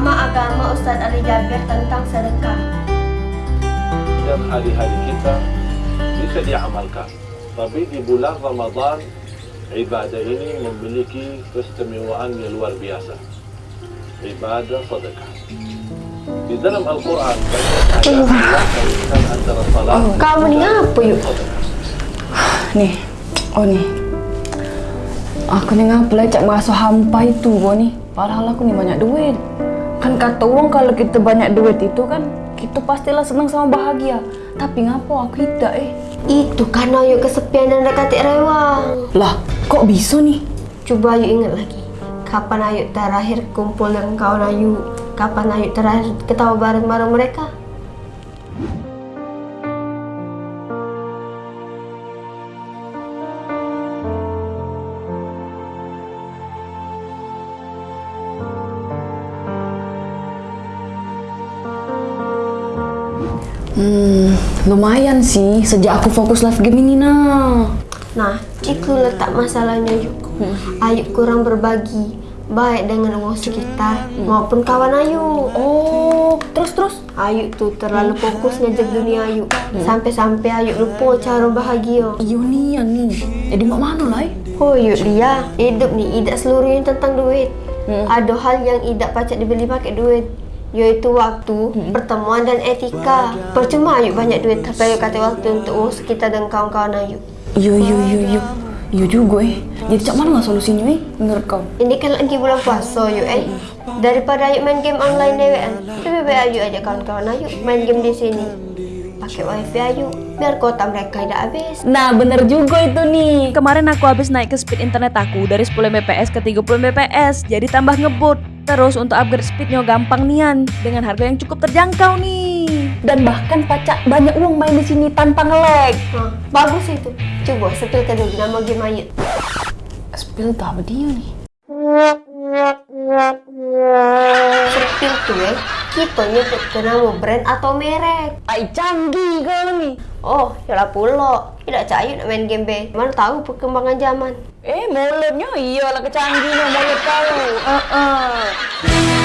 ceramah agama Ustadz Ali Jabir tentang sedekah. dan hari-hari kita bisa diamalkan. Tapi di bulan Ramadan, ibadah ini memiliki keistimewaan yang luar biasa. Ibadah sedekah. Di dalam Al-Quran banyak ayat yang mengaitkan antara salat Kamu ni apa yuk? Nih, oh nih. Aku nih ngapain cak merasa hampa itu gua nih. Padahal aku nih banyak duit. Kan kata orang kalau kita banyak duit itu kan kita pastilah senang sama bahagia. Tapi ngapo aku tidak eh. Itu karena yuk kesepian dan dekati rewang. Lah, kok bisa nih? Coba Ayu ingat lagi. Kapan Ayu terakhir kumpul dengan kawan Ayu? Kapan Ayu terakhir ketawa bareng-bareng mereka? Hmm, lumayan sih sejak aku fokus live game ini nah. Nah, itu letak masalahnya Ayu. Ayu kurang berbagi baik dengan orang sekitar maupun kawan Ayu. Oh, terus terus. Ayu tuh terlalu fokus ngejar dunia Ayu sampai-sampai Ayu lupa cara bahagia. Iya nih, ya nih. Jadi mak mana lah? eh? Oh yuk dia hidup nih tidak seluruhnya tentang duit. Ada hal yang tidak pacak dibeli pakai duit yaitu waktu, pertemuan dan etika. Percuma Ayu banyak duit tapi Ayu kata waktu untuk urus kita dan kawan-kawan Ayu. Iya, iya, iya, iya. Iya juga eh. Jadi cak mana solusinya eh? Menurut kau? Ini kan lagi bulan puasa yuk eh. Daripada Ayu main game online dewean, lebih baik Ayu aja kawan-kawan Ayu main game di sini. Pakai wifi Ayu biar kota mereka tidak habis. Nah, bener juga itu nih. Kemarin aku habis naik ke speed internet aku dari 10 Mbps ke 30 Mbps, jadi tambah ngebut. Terus untuk upgrade speednya gampang nian dengan harga yang cukup terjangkau nih. Dan bahkan pacak banyak uang main di sini tanpa nge-lag. Nah, bagus itu. Coba setelkan dulu nama game Ayu. Spill tuh apa dia nih? Sepil tuh eh, kita nyebut ke nama brand atau merek. Ai canggih kau nih. Oh, yalah pula. Tidak cayu nak main game be. Mana tahu perkembangan zaman. Eh, mulutnya iyalah kecanggihnya mulut kau. Heeh.